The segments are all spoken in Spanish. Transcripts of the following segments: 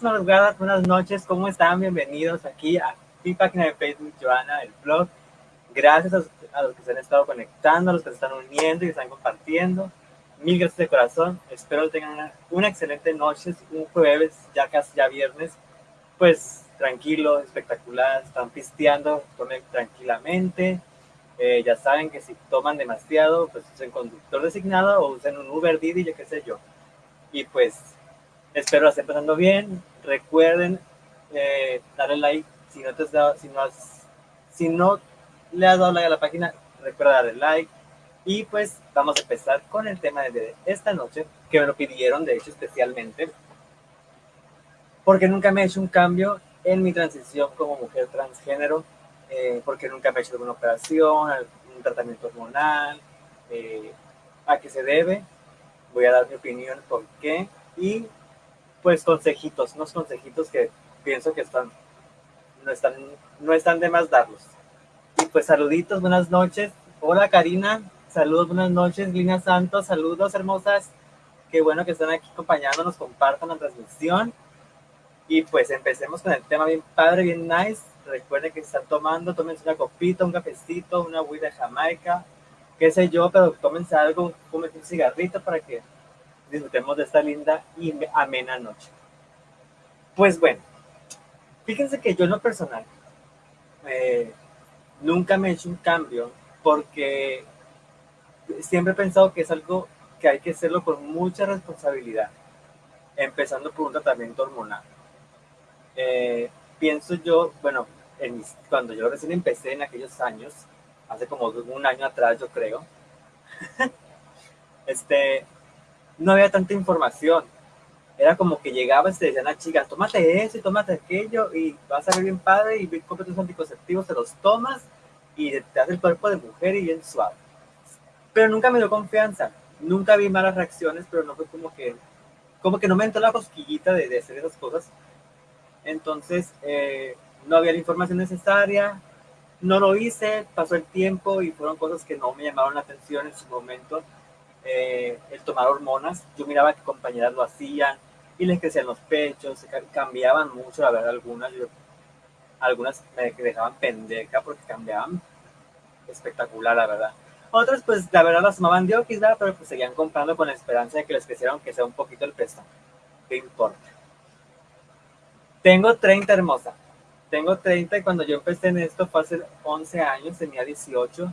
Buenas madrugadas, buenas noches, ¿cómo están? Bienvenidos aquí a mi página de Facebook, Joana, el blog. Gracias a, los que se han estado conectando, a los que se están uniendo y están compartiendo. Mil gracias de corazón. Espero que tengan una, excelente noche, un jueves, ya casi ya viernes. Pues tranquilo, espectacular, están pisteando, tomen tranquilamente. Eh, ya saben que si toman demasiado, pues usen conductor designado o usen un Uber Didi, yo qué sé yo. Y pues Espero la estén pasando bien. Recuerden eh, darle like. Si no, te has dado, si, no le has dado like a la página, recuerda darle like. Y pues vamos a empezar con el tema de esta noche, que me lo pidieron de hecho especialmente, porque nunca me he hecho un cambio en mi transición como mujer transgénero, eh, porque nunca me he hecho alguna operación, un tratamiento hormonal, eh, a qué se debe. Voy a dar mi opinión por qué y pues consejitos, unos consejitos que pienso que están, no están, no están de más darlos. Y pues saluditos, buenas noches. Hola Karina, saludos, buenas noches. Lina Santos, saludos hermosas. Qué bueno que están aquí acompañándonos, compartan la transmisión. Y pues empecemos con el tema bien padre, bien nice. Recuerden que están tomando, tómense una copita, un cafecito, una huida de Jamaica, qué sé yo, pero tómense algo, cómense un cigarrito para que disfrutemos de esta linda y amena noche. Pues bueno, fíjense que yo en lo personal eh, nunca me he hecho un cambio porque siempre he pensado que es algo que hay que hacerlo con mucha responsabilidad, empezando por un tratamiento hormonal. Eh, pienso yo, bueno, cuando yo recién empecé en aquellos años, hace como un año atrás yo creo, este, no había tanta información. Era como que llegabas y te decían a chicas, tómate eso y tómate aquello y vas a ver bien padre y compras tus anticonceptivos, te los tomas y te hace el cuerpo de mujer y bien suave. Pero nunca me dio confianza, nunca vi malas reacciones, pero no fue como que, como que no me entró la cosquillita de, hacer esas cosas. Entonces, eh, no había la información necesaria, no lo hice, pasó el tiempo y fueron cosas que no me llamaron la atención en su momento eh, el tomar hormonas. Yo miraba que compañeras lo hacían y les crecían los pechos, cambiaban mucho, la verdad, algunas, algunas dejaban pendeja porque cambiaban espectacular, la verdad. Otras, pues, la verdad, las tomaban de. Pero pues seguían comprando con la esperanza de que les crecieran, que sea un poquito el peso. ¿Qué importa? Tengo 30, hermosa. Tengo 30 y cuando yo empecé en esto fue hace 11 años, tenía 18.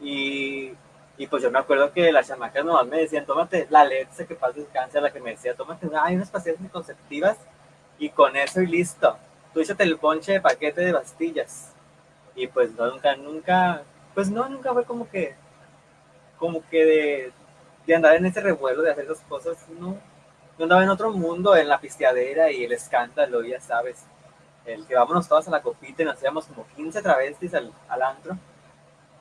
Y y pues yo me acuerdo que las chamacas nomás me decían, tómate la leche que pasa cáncer, la que me decía, tómate hay unas pastillas anticonceptivas y con eso y listo. Tú échate el ponche de paquete de pastillas. Y pues no, nunca, nunca, pues no, nunca fue como que, como que de, de andar en ese revuelo, de hacer esas cosas, no. Yo andaba en otro mundo, en la pisteadera y el escándalo, ya sabes. El que vámonos todas a la copita y nos hacíamos como 15 travestis al, al antro.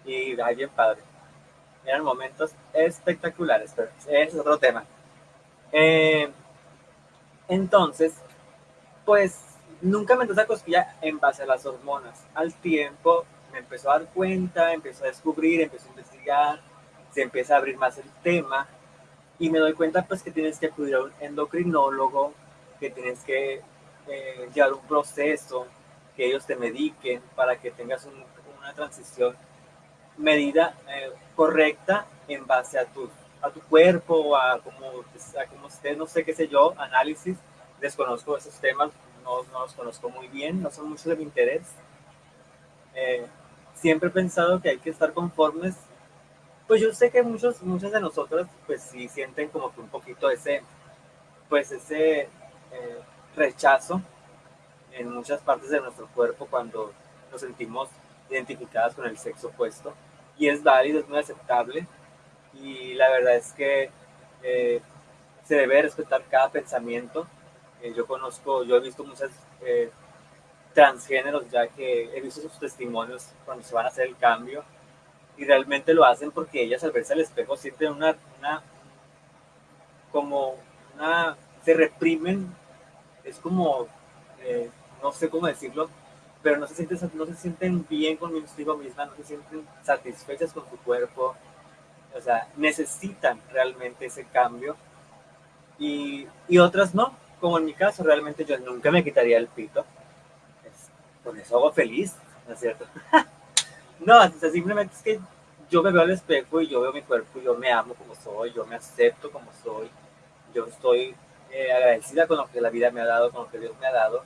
Y ay, bien padre eran momentos espectaculares, pero es otro tema. Eh, entonces, pues nunca me entró esa cosquilla en base a las hormonas. Al tiempo me empezó a dar cuenta, empezó a descubrir, empezó a investigar, se empieza a abrir más el tema y me doy cuenta pues que tienes que acudir a un endocrinólogo, que tienes que eh, llevar un proceso, que ellos te mediquen para que tengas una transición medida eh, correcta en base a tu, a tu cuerpo, a como, a como usted, no sé qué sé yo, análisis. Desconozco esos temas, no, no los conozco muy bien, no son muchos de mi interés. Eh, siempre he pensado que hay que estar conformes. Pues yo sé que muchos, muchas de nosotros, pues sí sienten como que un poquito ese, pues ese eh, rechazo en muchas partes de nuestro cuerpo cuando nos sentimos identificadas con el sexo opuesto y es válido, es muy aceptable. Y la verdad es que eh, se debe respetar cada pensamiento. Eh, yo conozco, yo he visto muchas eh, transgéneros ya que he visto sus testimonios cuando se van a hacer el cambio. Y realmente lo hacen porque ellas al verse al espejo sienten una, una como una, se reprimen, es como, no sé cómo decirlo, pero no se sienten, bien consigo mismas, no se sienten satisfechas con su cuerpo, o sea, necesitan realmente ese cambio y, y otras no, como en mi caso, realmente yo nunca me quitaría el pito. con eso hago feliz, ¿no es cierto? no, simplemente es que yo me veo al espejo y yo veo mi cuerpo y yo me amo como soy, yo me acepto como soy, yo estoy eh, agradecida con lo que la vida me ha dado, con lo que Dios me ha dado.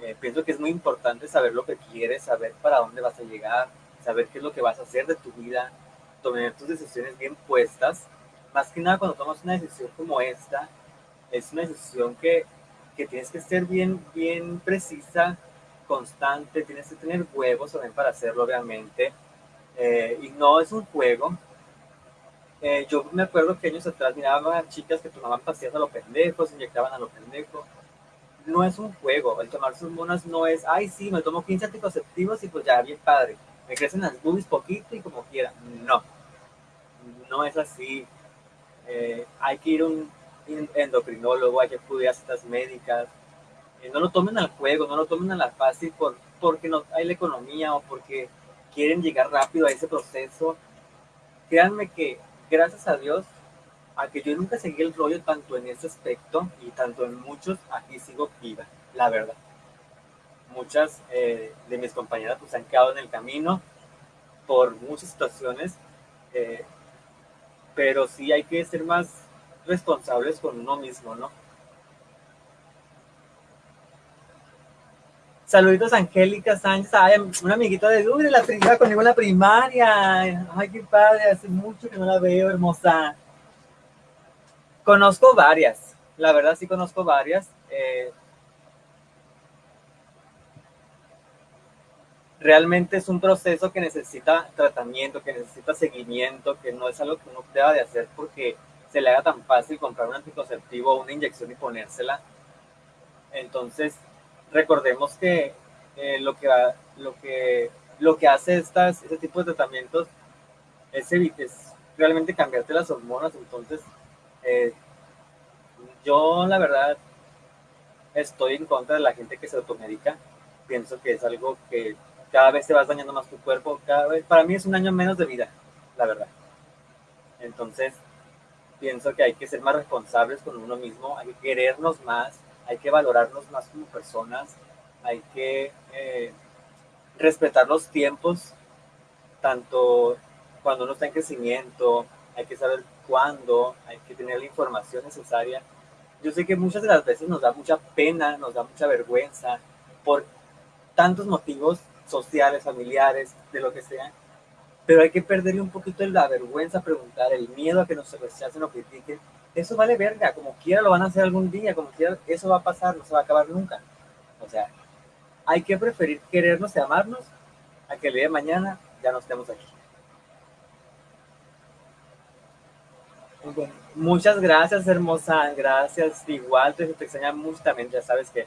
Eh, pienso que es muy importante saber lo que quieres, saber para dónde vas a llegar, saber qué es lo que vas a hacer de tu vida, tomar tus decisiones bien puestas. Más que nada cuando tomas una decisión como esta, es una decisión que, que tienes que ser bien, bien precisa, constante, tienes que tener huevos también para hacerlo, obviamente. Eh, y no es un juego. Eh, yo me acuerdo que años atrás miraba a chicas que tomaban pastillas a lo pendejo, se inyectaban a lo pendejo. No es un juego. El tomar sus monas no es, ay, sí, me tomo 15 anticonceptivos y pues ya, bien padre. Me crecen las boobies poquito y como quiera. No. No es así. Eh, hay que ir a un endocrinólogo, hay que a citas médicas. no lo tomen al juego, no lo tomen a la fácil por, porque no hay la economía o porque quieren llegar rápido a ese proceso, créanme que gracias a Dios, a que yo nunca seguí el rollo tanto en ese aspecto y tanto en muchos, aquí sigo viva, la verdad. Muchas eh, de mis compañeras pues han quedado en el camino por muchas situaciones, eh, pero sí hay que ser más responsables con uno mismo, ¿no? Saluditos Angélica Sánchez, ay, una amiguita de Dure, la primera conmigo en la primaria. Ay, qué padre, hace mucho que no la veo, hermosa. Conozco varias, la verdad sí conozco varias. Eh, realmente es un proceso que necesita tratamiento, que necesita seguimiento, que no es algo que uno deba de hacer porque se le haga tan fácil comprar un anticonceptivo o una inyección y ponérsela. Entonces, recordemos que eh, lo, que lo, que, lo que hace estas, este tipo de tratamientos es, es realmente cambiarte las hormonas. Entonces, eh, yo la verdad estoy en contra de la gente que se automedica. Pienso que es algo que cada vez te vas dañando más tu cuerpo. Cada vez, para mí es un año menos de vida, la verdad. Entonces, pienso que hay que ser más responsables con uno mismo, hay que querernos más, hay que valorarnos más como personas, hay que eh, respetar los tiempos, tanto cuando uno está en crecimiento, hay que saber cuándo, hay que tener la información necesaria. Yo sé que muchas de las veces nos da mucha pena, nos da mucha vergüenza por tantos motivos sociales, familiares, de lo que sea, pero hay que perderle un poquito la vergüenza, preguntar, el miedo a que nos rechacen o critiquen, eso vale verga, como quiera lo van a hacer algún día, como quiera, eso va a pasar, no se va a acabar nunca. O sea, hay que preferir querernos y amarnos a que el día de mañana ya no estemos aquí. Muchas gracias, hermosa. Gracias. Igual te, te extraña mucho también. Ya sabes que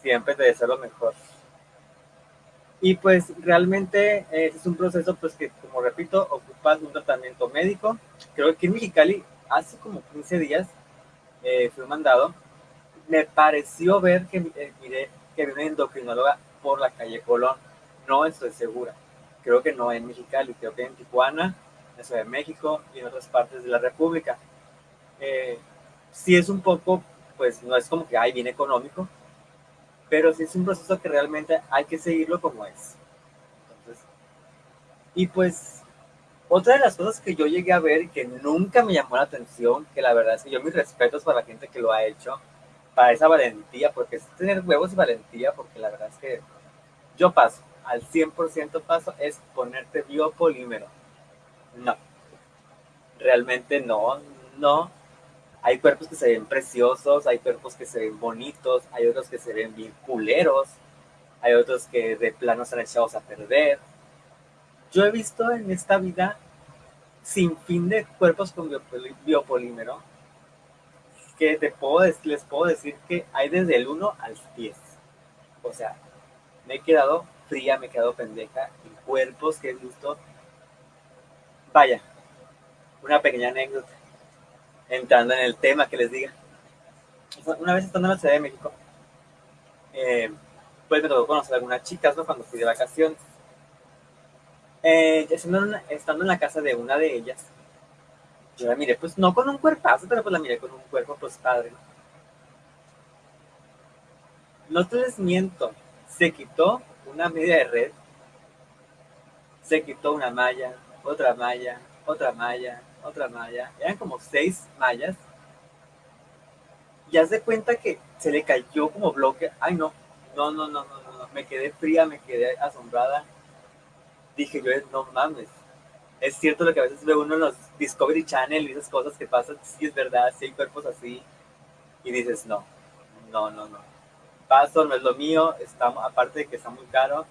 siempre te deseo lo mejor. Y pues realmente eh, es un proceso pues que, como repito, ocupas un tratamiento médico. Creo que en Mexicali hace como 15 días eh, fui mandado, me pareció ver que eh, miré que había una endocrinóloga por la calle Colón. No estoy segura. Creo que no en Mexicali, creo que en Tijuana, en Ciudad de México y en otras partes de la República. Eh, sí es un poco, pues no es como que hay bien económico, pero sí es un proceso que realmente hay que seguirlo como es. Entonces, y pues otra de las cosas que yo llegué a ver que nunca me llamó la atención, que la verdad es que yo mis respetos para la gente que lo ha hecho, para esa valentía, porque es tener huevos y valentía, porque la verdad es que yo paso, al 100% paso, es ponerte biopolímero. No, realmente no, no. Hay cuerpos que se ven preciosos, hay cuerpos que se ven bonitos, hay otros que se ven bien culeros, hay otros que de plano están echados a perder. Yo he visto en esta vida sin fin de cuerpos con biopolímero, que te puedo, les puedo decir que hay desde el 1 al 10. O sea, me he quedado fría, me he quedado pendeja en cuerpos que he visto. Vaya, una pequeña anécdota, entrando en el tema que les diga. Una vez estando en la Ciudad de México, eh, pues me tocó conocer a algunas chicas, ¿no? Cuando fui de vacaciones eh, estando, en la casa de una de ellas, yo la miré, pues no con un cuerpazo, pero pues la miré con un cuerpo, pues padre. no te les miento, se quitó una media de red, se quitó una malla, otra malla, otra malla, otra malla, eran como seis mallas, y hace cuenta que se le cayó como bloque, ay no, no, no, no, no, no, me quedé fría, me quedé asombrada, dije yo, no mames, es cierto lo que a veces ve uno en los Discovery Channel y esas cosas que pasan, sí es verdad, sí hay cuerpos así, y dices, no, no, no, no, paso, no es lo mío, está, aparte de que está muy caro,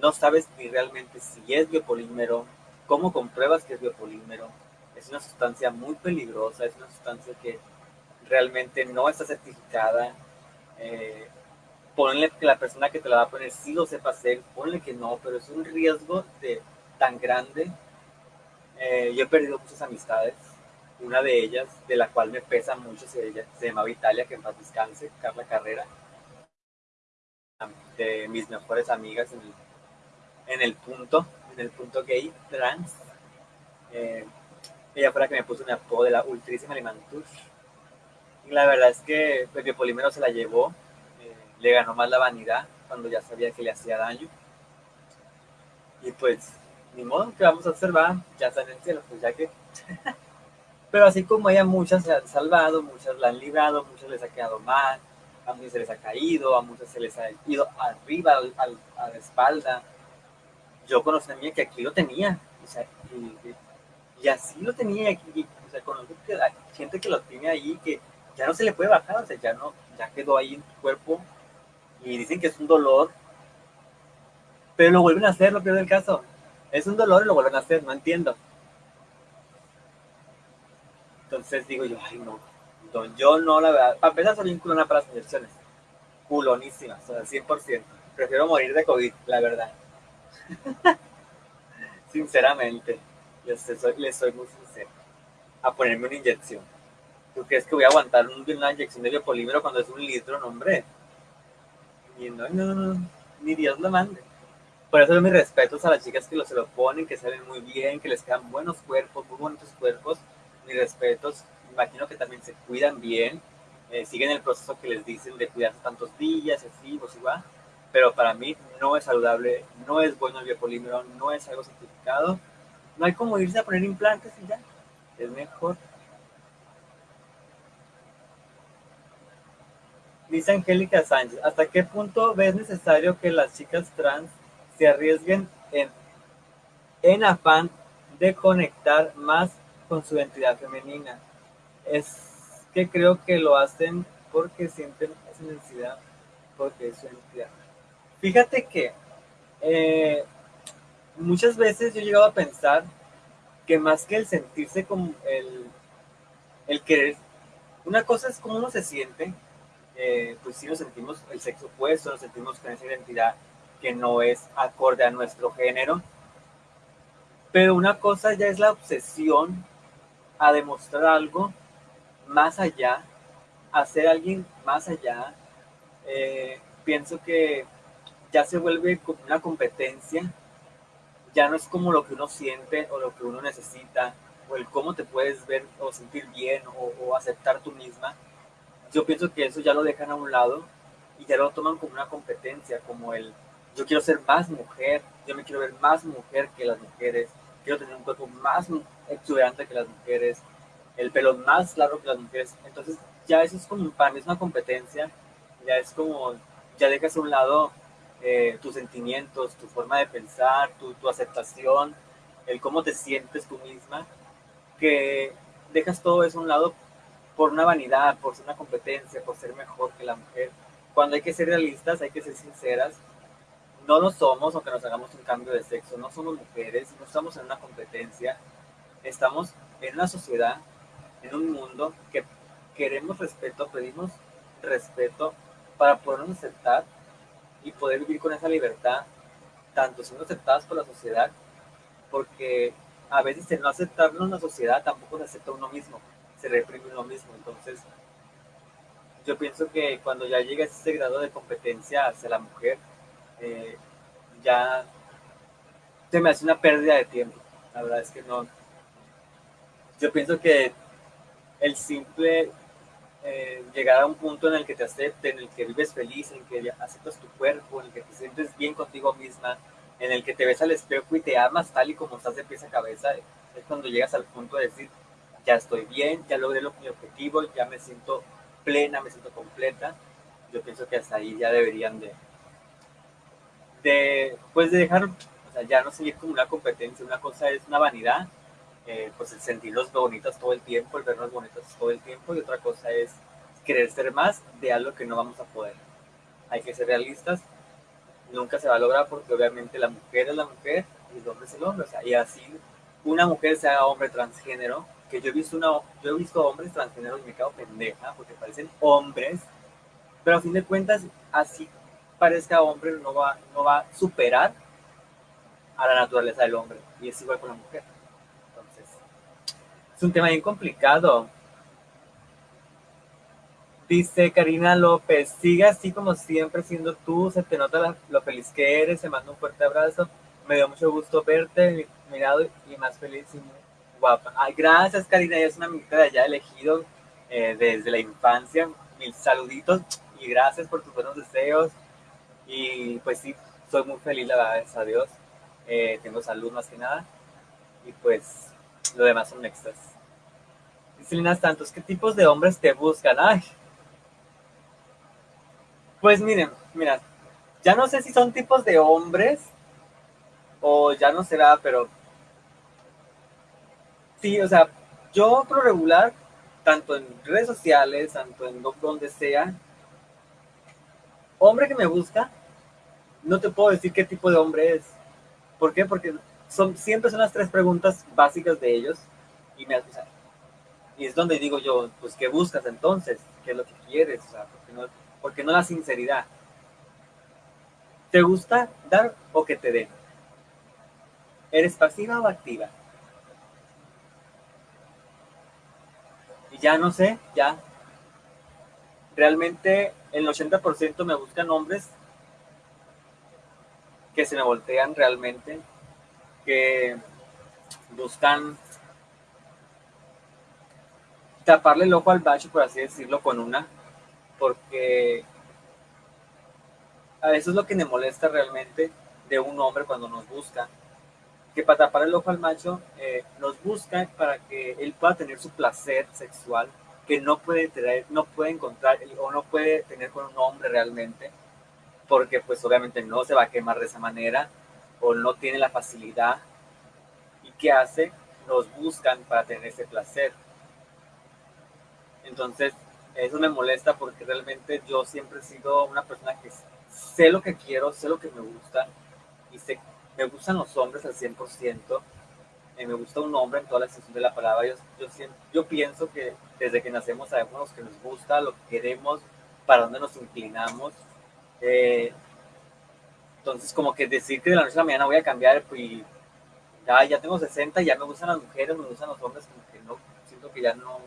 no sabes ni realmente si es biopolímero, cómo compruebas que es biopolímero, es una sustancia muy peligrosa, es una sustancia que realmente no está certificada, eh, ponle que la persona que te la va a poner sí lo sepa hacer, ponle que no, pero es un riesgo de, tan grande. Eh, yo he perdido muchas amistades, una de ellas, de la cual me pesa mucho, se, se llamaba Italia, que en paz descanse, Carla Carrera, de mis mejores amigas en en el punto, en el punto gay, trans. Eh, ella fue la que me puso un apodo de la ultrísima Limantush. Y la verdad es que el biopolímero se la llevó, eh, le ganó más la vanidad cuando ya sabía que le hacía daño. Y pues, ni modo, que vamos a observar, ya está en el cielo, pues ya que... Pero así como ella, muchas se han salvado, muchas la han librado, muchas les ha quedado mal, a muchos se les ha caído, a muchos se les ha ido arriba, al, al, a la espalda. Yo conocí a mí que aquí lo tenía, o sea, y, así lo tenía aquí, o sea, conozco que hay gente que lo tiene ahí, que ya no se le puede bajar, o sea, ya no, ya quedó ahí en tu cuerpo, y dicen que es un dolor, pero lo vuelven a hacer, lo peor del caso. Es un dolor y lo vuelven a hacer, no entiendo. Entonces digo yo, ay no, yo no, la verdad, para empezar soy un culona para las inyecciones. Culonísimas, o sea, 100%. Prefiero morir de COVID, la verdad. Sinceramente, les soy, soy muy sincero. A ponerme una inyección. ¿Tú crees que voy a aguantar una inyección de biopolímero cuando es un litro? No, hombre. Y no, no, no, ni Dios lo mande. Por eso mis respetos a las chicas que lo, se lo ponen, que salen muy bien, que les quedan buenos cuerpos, muy bonitos cuerpos. Mis respetos imagino que también se cuidan bien, eh, siguen el proceso que les dicen de cuidarse tantos días, así, pues igual. Pero para mí no es saludable, no es bueno el biopolímero, no es algo certificado. No hay como irse a poner implantes y ya, es mejor. Dice Angélica Sánchez, ¿hasta qué punto ves necesario que las chicas trans se arriesguen en, en afán de conectar más con su identidad femenina? es que creo que lo hacen porque sienten esa necesidad, porque es su identidad. Fíjate que eh, muchas veces yo he llegado a pensar que más que el sentirse como el, el querer, una cosa es cómo uno se siente, eh, pues si nos sentimos el sexo opuesto, nos sentimos con esa identidad que no es acorde a nuestro género, pero una cosa ya es la obsesión a demostrar algo más allá, hacer alguien más allá, eh, pienso que ya se vuelve como una competencia, ya no es como lo que uno siente o lo que uno necesita, o el cómo te puedes ver o sentir bien o, o aceptar tú misma. Yo pienso que eso ya lo dejan a un lado y ya lo toman como una competencia, como el yo quiero ser más mujer, yo me quiero ver más mujer que las mujeres, quiero tener un cuerpo más exuberante que las mujeres, el pelo más largo que las mujeres. Entonces, ya eso es como, para mí es una competencia, ya es como, ya dejas a un lado eh, tus sentimientos, tu forma de pensar, tu, tu aceptación, el cómo te sientes tú misma, que dejas todo eso a un lado por una vanidad, por ser una competencia, por ser mejor que la mujer. Cuando hay que ser realistas, hay que ser sinceras. No lo somos, aunque nos hagamos un cambio de sexo. No somos mujeres, no estamos en una competencia. Estamos en una sociedad en un mundo que queremos respeto, pedimos respeto para podernos aceptar y poder vivir con esa libertad, tanto siendo aceptadas por la sociedad, porque a veces el no aceptarnos la sociedad tampoco se acepta uno mismo, se reprime uno mismo. Entonces, yo pienso que cuando ya llega ese grado de competencia hacia la mujer, eh, ya se me hace una pérdida de tiempo. La verdad es que no. Yo pienso que el simple eh, llegar a un punto en el que te acepten, en el que vives feliz, en el que aceptas tu cuerpo, en el que te sientes bien contigo misma, en el que te ves al espejo y te amas tal y como estás de pies a cabeza, es cuando llegas al punto de decir, ya estoy bien, ya logré lo, mi objetivo, ya me siento plena, me siento completa. Yo pienso que hasta ahí ya deberían de, de pues de dejar, o sea, ya no seguir como una competencia, una cosa es una vanidad, eh, pues el sentirlos bonitas todo el tiempo, el vernos bonitas todo el tiempo, y otra cosa es querer ser más de algo que no vamos a poder. Hay que ser realistas, nunca se va a lograr porque obviamente la mujer es la mujer y el hombre es el hombre, o sea, y así una mujer sea hombre transgénero, que yo he visto una, yo he visto hombres transgéneros y me quedo pendeja porque parecen hombres, pero a fin de cuentas, así parezca hombre, no va, no va a superar a la naturaleza del hombre, y es igual con la mujer. Es un tema bien complicado. Dice Karina López, sigue así como siempre siendo tú, se te nota lo feliz que eres, se manda un fuerte abrazo, me dio mucho gusto verte, mirado y más feliz y muy guapa. Ay, gracias Karina, ella es una amiguita de allá elegido eh, desde la infancia, mil saluditos y gracias por tus buenos deseos. Y pues sí, soy muy feliz, la verdad, a Dios, eh, tengo salud más que nada. Y pues lo demás son extras. Dice Lina Santos, ¿qué tipos de hombres te buscan? Ay, pues miren, mira, ya no sé si son tipos de hombres o ya no será, pero sí, o sea, yo por regular, tanto en redes sociales, tanto en donde sea, hombre que me busca, no te puedo decir qué tipo de hombre es. ¿Por qué? Porque son, siempre son las tres preguntas básicas de ellos y me Y es donde digo yo, pues, ¿qué buscas entonces? ¿Qué es lo que quieres? O sea, porque no, porque no la sinceridad? ¿Te gusta dar o que te den? ¿Eres pasiva o activa? Y ya no sé, ya. Realmente el 80% me buscan hombres que se me voltean realmente, que buscan taparle el ojo al bacho, por así decirlo, con una, porque a eso es lo que me molesta realmente de un hombre cuando nos busca, que para tapar el ojo al macho eh, nos busca para que él pueda tener su placer sexual que no puede tener, no puede encontrar o no puede tener con un hombre realmente, porque pues obviamente no se va a quemar de esa manera o no tiene la facilidad. ¿Y qué hace? Nos buscan para tener ese placer. Entonces, eso me molesta porque realmente yo siempre he sido una persona que sé lo que quiero, sé lo que me gusta y sé me gustan los hombres al 100%, eh, me gusta un hombre en toda la extensión de la palabra. Yo, yo, yo pienso que desde que nacemos sabemos lo que nos gusta, lo que queremos, para dónde nos inclinamos. Eh, entonces, como que decir que de la noche a la mañana voy a cambiar y ya, ya tengo 60 y ya me gustan las mujeres, me gustan los hombres, como que no, siento que ya no,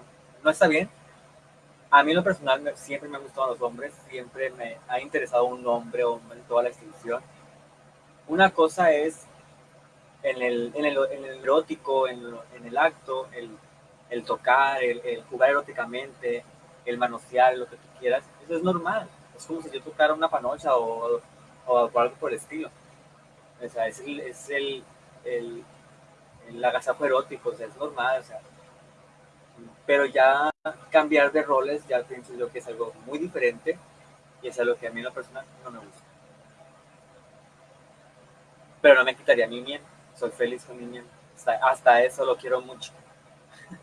no está bien. A mí en lo personal siempre me han gustado los hombres, siempre me ha interesado un hombre, hombre en toda la extensión una cosa es en el, en el, en el erótico, en, en, el acto, el, el tocar, el, el, jugar eróticamente, el manosear, lo que tú quieras. Eso es normal. Es como si yo tocara una panocha o, o, algo por el estilo. O sea, es el, es el, el, el erótico, o sea, es normal. O sea, pero ya cambiar de roles, ya pienso yo que es algo muy diferente y es algo que a mí en lo no me gusta pero no me quitaría mi miel. Soy feliz con mi miel. Hasta, eso lo quiero mucho.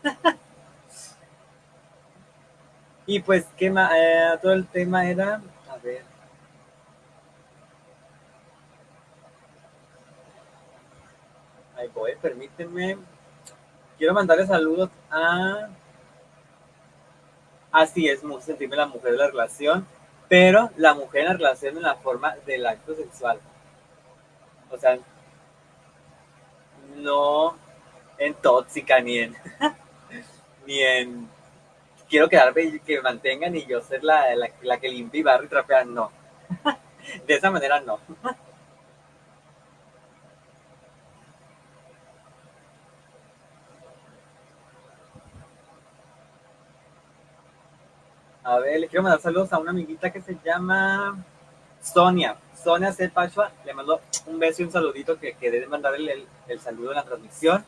y pues, ¿qué más? Eh, todo el tema era, a ver. Ahí voy, permíteme. Quiero mandarle saludos a... Así es, sentirme la mujer de la relación, pero la mujer en la relación en la forma del acto sexual o sea, no en tóxica ni en ni en quiero quedarme y que me mantengan y yo ser la, la, la que limpia y barra y trapea, no. De esa manera no. A ver, le quiero mandar saludos a una amiguita que se llama Sonia. Sonia C. Pachua, le mando un beso y un saludito que quedé de mandarle el, saludo en la transmisión.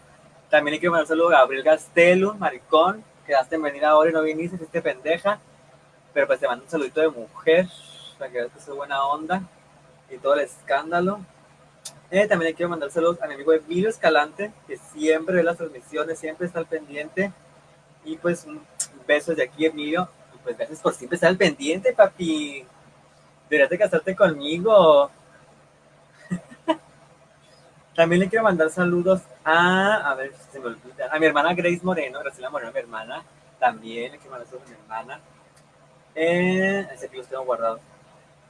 También le quiero mandar un saludo a Gabriel Gastelum, maricón, quedaste en venir ahora y no viniste, este pendeja. Pero pues te mando un saludito de mujer, para que veas que soy buena onda y todo el escándalo. Eh, también le quiero mandar saludos a mi amigo Emilio Escalante, que siempre ve las transmisiones, siempre está al pendiente. Y pues un beso de aquí, Emilio pues gracias por siempre estar al pendiente, papi. Deberías de casarte conmigo. También le quiero mandar saludos a, a ver, se me olvida, a mi hermana Grace Moreno, Graciela Moreno, mi hermana. También le quiero mandar saludos a mi hermana. Eh, ese que tengo guardados.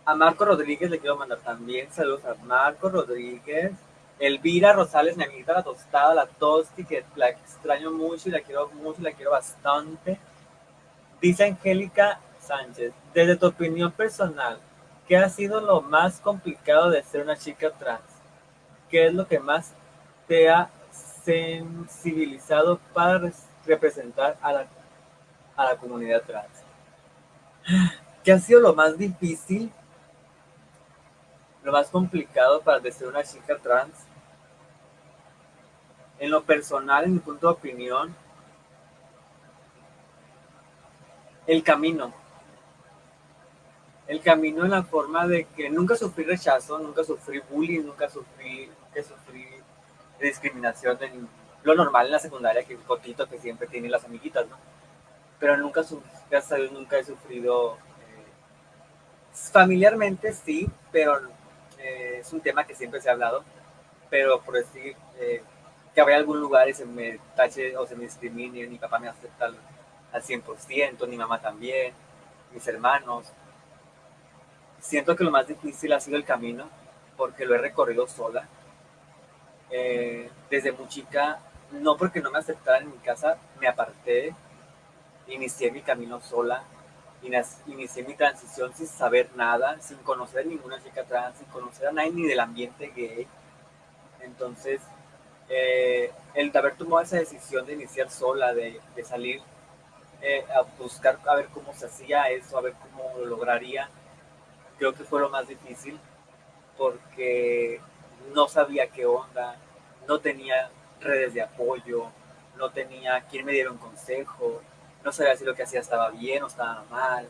A Marco Rodríguez le quiero mandar también saludos a Marco Rodríguez. Elvira Rosales, mi amiguita la tostada, la tosti, que la extraño mucho y la quiero mucho, la quiero bastante. Dice Angélica Sánchez, desde tu opinión personal, ¿qué ha sido lo más complicado de ser una chica trans? ¿Qué es lo que más te ha sensibilizado para representar a la, a la comunidad trans? ¿Qué ha sido lo más difícil, lo más complicado para ser una chica trans? En lo personal, en mi punto de opinión, el camino. El camino en la forma de que nunca sufrí rechazo, nunca sufrí bullying, nunca sufrí, que sufrí discriminación, de lo normal en la secundaria, que es cotito que siempre tienen las amiguitas, ¿no? Pero nunca, gracias a nunca he sufrido eh, familiarmente, sí, pero eh, es un tema que siempre se ha hablado, pero por decir eh, que habría algún lugar y se me tache o se me discrimine, mi papá me acepta al 100%, mi mamá también, mis hermanos. Siento que lo más difícil ha sido el camino, porque lo he recorrido sola. Eh, desde muy chica, no porque no me aceptaran en mi casa, me aparté, inicié mi camino sola, inicié mi transición sin saber nada, sin conocer a ninguna chica trans, sin conocer a nadie ni del ambiente gay. Entonces, eh, el haber tomado esa decisión de iniciar sola, de, de salir eh, a buscar a ver cómo se hacía eso, a ver cómo lo lograría. Creo que fue lo más difícil porque no sabía qué onda, no tenía redes de apoyo, no tenía quien me diera un consejo, no sabía si lo que hacía estaba bien o estaba mal.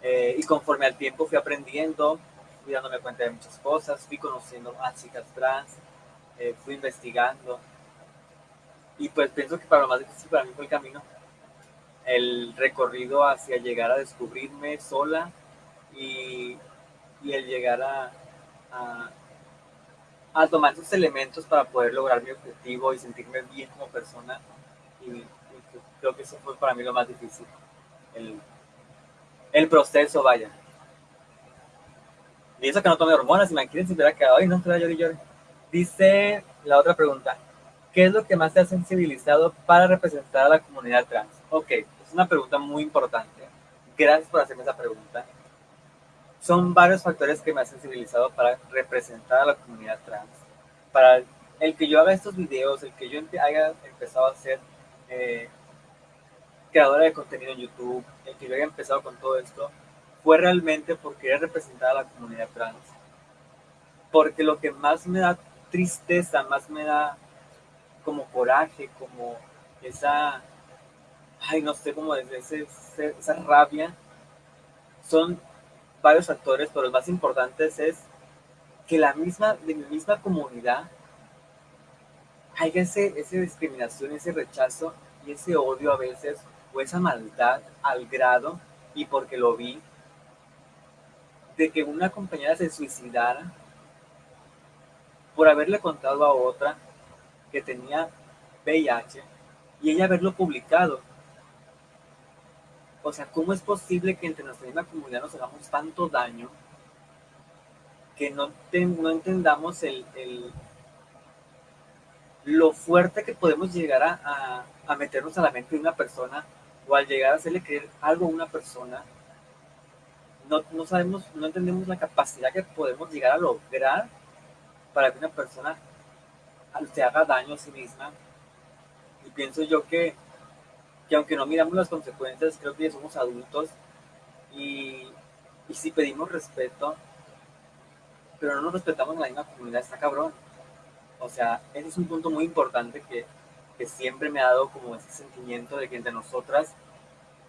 Eh, y conforme al tiempo fui aprendiendo, fui dándome cuenta de muchas cosas, fui conociendo a chicas trans, eh, fui investigando. Y pues pienso que para lo más difícil para mí fue el camino el recorrido hacia llegar a descubrirme sola y, el llegar a, a, tomar esos elementos para poder lograr mi objetivo y sentirme bien como persona. Y, creo que eso fue para mí lo más difícil. El, el proceso, vaya. Y eso que no tome hormonas, imagínense hubiera quedado, ay, no, estoy llorando y llore. Dice la otra pregunta, ¿qué es lo que más te ha sensibilizado para representar a la comunidad trans? Ok, es una pregunta muy importante. Gracias por hacerme esa pregunta. Son varios factores que me han sensibilizado para representar a la comunidad trans. Para el que yo haga estos videos, el que yo haya empezado a ser eh, creadora de contenido en YouTube, el que yo haya empezado con todo esto, fue realmente por querer representar a la comunidad trans. Porque lo que más me da tristeza, más me da como coraje, como esa ay, no sé cómo decir, esa rabia, son varios factores, pero los más importantes es que la misma, de mi misma comunidad, haya ese, esa discriminación, ese rechazo y ese odio a veces, o esa maldad al grado, y porque lo vi, de que una compañera se suicidara por haberle contado a otra que tenía VIH y ella haberlo publicado o sea, ¿cómo es posible que entre nuestra misma comunidad nos hagamos tanto daño que no, no entendamos el, lo fuerte que podemos llegar a, a, meternos a la mente de una persona o al llegar a hacerle creer algo a una persona? No, no sabemos, no entendemos la capacidad que podemos llegar a lograr para que una persona se haga daño a sí misma. Y pienso yo que que aunque no miramos las consecuencias, creo que ya somos adultos Y, y si pedimos respeto, pero no nos respetamos en la misma comunidad, está cabrón. O sea, ese es un punto muy importante que, que siempre me ha dado como ese sentimiento de que entre nosotras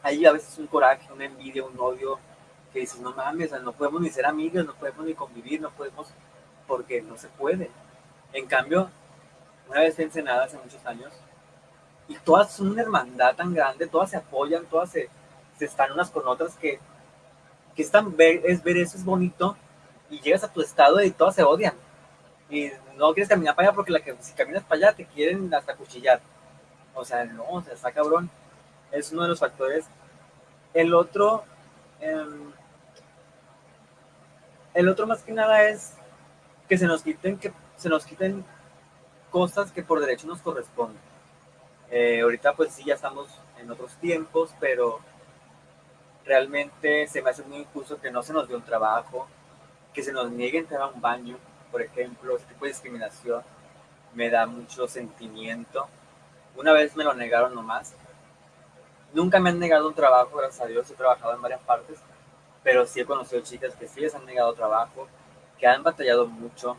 hay a veces un coraje, una envidia, un odio, que dices, no mames, no podemos ni ser amigos, no podemos ni convivir, no podemos, porque no se puede. En cambio, una vez en Ensenada hace muchos años, y todas son una hermandad tan grande, todas se apoyan, todas se, se están unas con otras, que, que es, ver, es ver eso es bonito, y llegas a tu estado y todas se odian. Y no quieres caminar para allá porque la que, si caminas para allá te quieren hasta cuchillar. O sea, no, o sea, está cabrón. Es uno de los factores. El otro, em, el otro más que nada es que se nos quiten, que se nos quiten cosas que por derecho nos corresponden. Eh, ahorita pues sí, ya estamos en otros tiempos, pero realmente se me hace muy injusto que no se nos dé un trabajo, que se nos niegue entrar a un baño, por ejemplo, este tipo de discriminación me da mucho sentimiento. Una vez me lo negaron nomás. Nunca me han negado un trabajo, gracias a Dios, he trabajado en varias partes, pero sí he conocido chicas que sí les han negado trabajo, que han batallado mucho,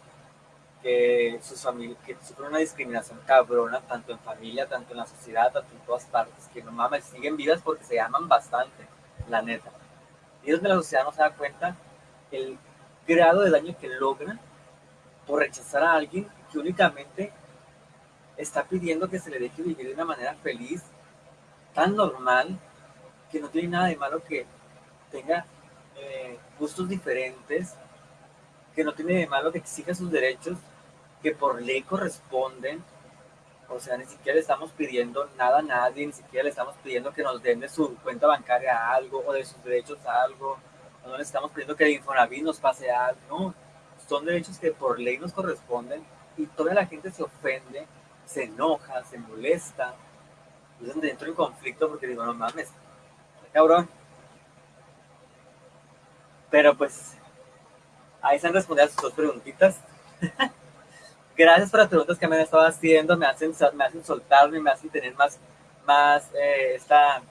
que sus que sufren una discriminación cabrona, tanto en familia, tanto en la sociedad, tanto en todas partes, que no mames, siguen vivas porque se aman bastante, la neta. Y es la sociedad no se da cuenta el grado de daño que logran por rechazar a alguien que únicamente está pidiendo que se le deje vivir de una manera feliz, tan normal, que no tiene nada de malo que tenga eh, gustos diferentes, que no tiene de malo que exija sus derechos, que por ley corresponden. O sea, ni siquiera le estamos pidiendo nada a nadie, ni siquiera le estamos pidiendo que nos den de su cuenta bancaria algo o de sus derechos algo no le estamos pidiendo que el Infonavit nos pase algo, no, son derechos que por ley nos corresponden y toda la gente se ofende, se enoja, se molesta, y es donde entro en conflicto porque digo, no mames, cabrón. Pero pues, ahí se han respondido a sus dos preguntitas. Gracias por las preguntas que me han estado haciendo, me hacen, me hacen soltarme, me hacen tener más, más eh, esta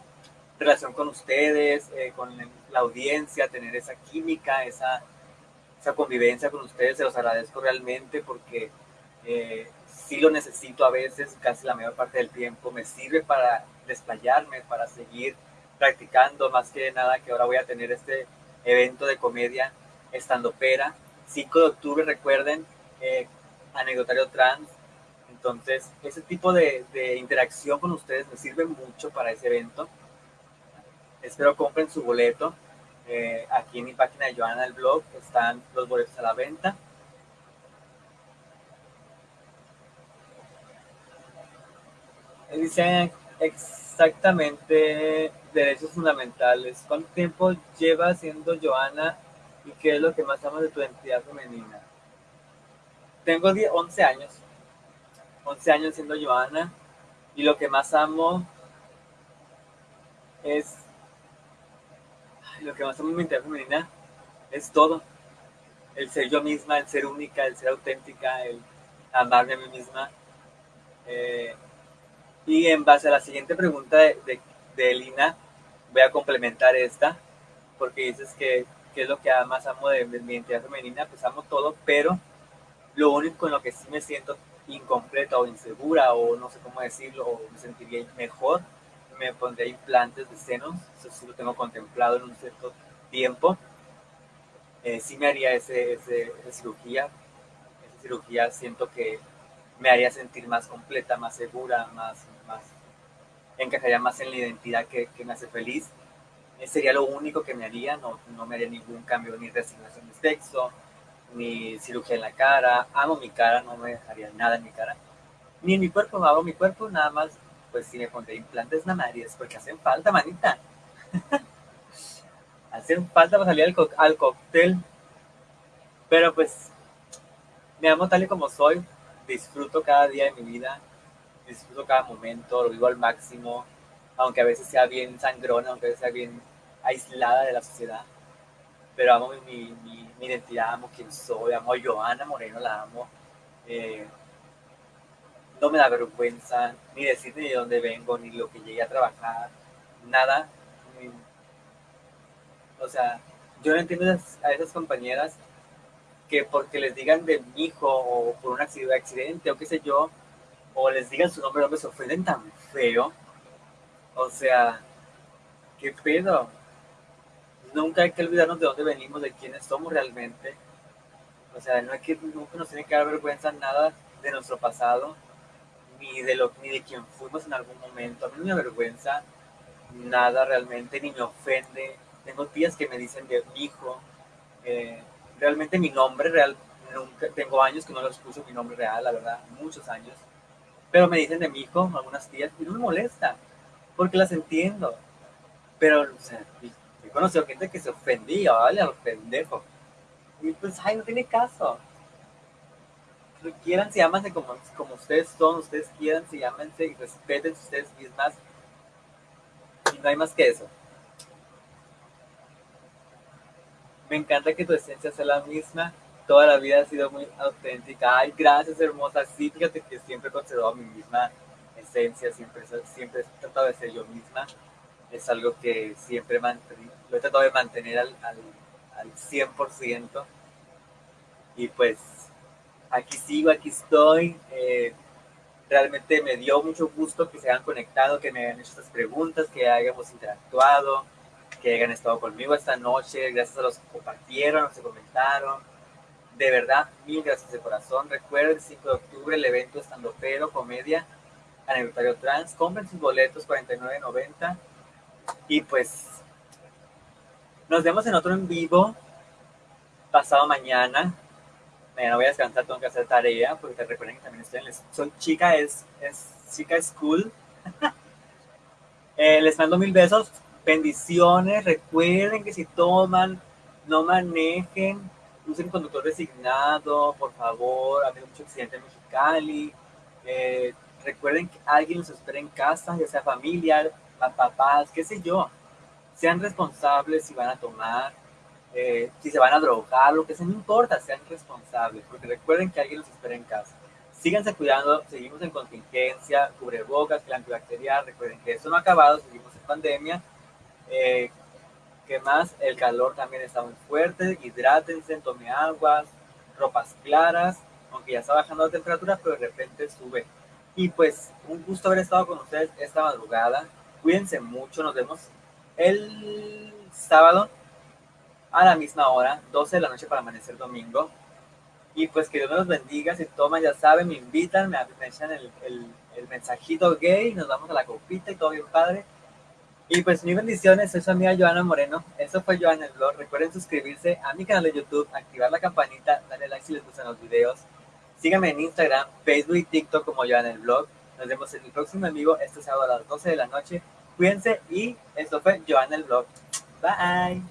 relación con ustedes, eh, con la audiencia, tener esa química, esa, esa convivencia con ustedes. Se los agradezco realmente porque eh, sí lo necesito a veces, casi la mayor parte del tiempo. Me sirve para desplayarme, para seguir practicando, más que nada que ahora voy a tener este evento de comedia estando pera. 5 de octubre, recuerden, eh, anecdotario trans. Entonces, ese tipo de, interacción con ustedes me sirve mucho para ese evento. Espero compren su boleto. Eh, aquí en mi página de Joana del blog están los boletos a la venta. Dice exactamente derechos fundamentales. ¿Cuánto tiempo llevas siendo Joana y qué es lo que más amas de tu identidad femenina? Tengo 11 años. 11 años siendo Joana y lo que más amo es lo que más amo en mi identidad femenina es todo. El ser yo misma, el ser única, el ser auténtica, el amarme a mí misma. Eh, y en base a la siguiente pregunta de, de, Elina, voy a complementar esta, porque dices que, es lo que más amo de, de, mi identidad femenina, pues amo todo, pero lo único en lo que sí me siento incompleta o insegura, o no sé cómo decirlo, o me sentiría mejor, me pondría implantes de senos, eso sí lo tengo contemplado en un cierto tiempo. Eh, sí me haría ese, esa cirugía, esa cirugía siento que me haría sentir más completa, más segura, más, más encajaría más en la identidad que, que me hace feliz. Eh, sería lo único que me haría, no, no me haría ningún cambio, ni resignación de sexo, ni cirugía en la cara. Amo mi cara, no me dejaría nada en mi cara. Ni en mi cuerpo, hago mi cuerpo, nada más pues si me pondré implantes mamarios, porque hacen falta, manita. hacen falta para salir al, al cóctel. Pero pues, me amo tal y como soy, disfruto cada día de mi vida, disfruto cada momento, lo vivo al máximo, aunque a veces sea bien sangrona, aunque a veces sea bien aislada de la sociedad. Pero amo mi, mi, mi identidad, amo quién soy, amo a Joana Moreno, la amo. Eh, no me da vergüenza ni decir ni de dónde vengo, ni lo que llegué a trabajar, nada. O sea, yo no entiendo a esas compañeras que porque les digan de mi hijo o por un accidente o qué sé yo, o les digan su nombre, no me ofenden tan feo. O sea, ¿qué pedo? Nunca hay que olvidarnos de dónde venimos, de quiénes somos realmente. O sea, no hay que, nunca nos tiene que dar vergüenza nada de nuestro pasado, ni de, lo, ni de quién fuimos en algún momento. A mí no me avergüenza nada realmente, ni me ofende. Tengo tías que me dicen de hijo. Eh, realmente mi nombre real, nunca, tengo años que no les puso mi nombre real, la verdad, muchos años. Pero me dicen de mi hijo, algunas tías, y no me molesta, porque las entiendo. Pero, o sea, he conocido gente que se ofendía, ¿vale? Al pendejo. Y pues, ay, no tiene caso. Quieran, se amanse como, como ustedes son, ustedes quieran, se llámense y respeten ustedes mismas. Y no hay más que eso. Me encanta que tu esencia sea la misma. Toda la vida ha sido muy auténtica. Ay, gracias, hermosa. Sí, fíjate que siempre he conservado mi misma esencia, siempre, siempre he tratado de ser yo misma. Es algo que siempre lo he tratado de mantener al, al, al 100%. Y pues aquí sigo, aquí estoy. Eh, realmente me dio mucho gusto que se hayan conectado, que me hayan hecho estas preguntas, que hayamos interactuado, que hayan estado conmigo esta noche. Gracias a los que compartieron, los que comentaron. De verdad, mil gracias de corazón. Recuerden, el 5 de octubre, el evento Estando Pero, Comedia, Aniversario Trans. Compren sus boletos, 49.90. Y pues, nos vemos en otro en vivo pasado mañana. Mañana voy a descansar, tengo que hacer tarea, porque recuerden que también estoy en Soy chica, es, es chica school. eh, les mando mil besos, bendiciones. Recuerden que si toman, no manejen, usen conductor designado, por favor. Ha habido mucho accidente en Mexicali. Eh, recuerden que alguien los espera en casa, ya sea familiar, papás, qué sé yo. Sean responsables si van a tomar eh, si se van a drogar, lo que sea, no importa, sean responsables, porque recuerden que alguien los espera en casa. Síganse cuidando, seguimos en contingencia, cubrebocas, el antibacterial, recuerden que eso no ha acabado, seguimos en pandemia. Eh, ¿Qué más? El calor también está muy fuerte, hidrátense, tome aguas, ropas claras, aunque ya está bajando la temperatura, pero de repente sube. Y pues un gusto haber estado con ustedes esta madrugada. Cuídense mucho, nos vemos el sábado a la misma hora, 12 de la noche para amanecer domingo. Y pues que Dios me los bendiga. Si toman, ya saben, me invitan, me, echan el, el, mensajito gay, nos vamos a la copita y todo bien padre. Y pues mis bendiciones, soy su amiga Joana Moreno. Eso fue Joana el blog. Recuerden suscribirse a mi canal de YouTube, activar la campanita, darle like si les gustan los videos. Síganme en Instagram, Facebook y TikTok como Joana el blog. Nos vemos en el próximo vivo este sábado a las 12 de la noche. Cuídense y esto fue Joana el blog. Bye.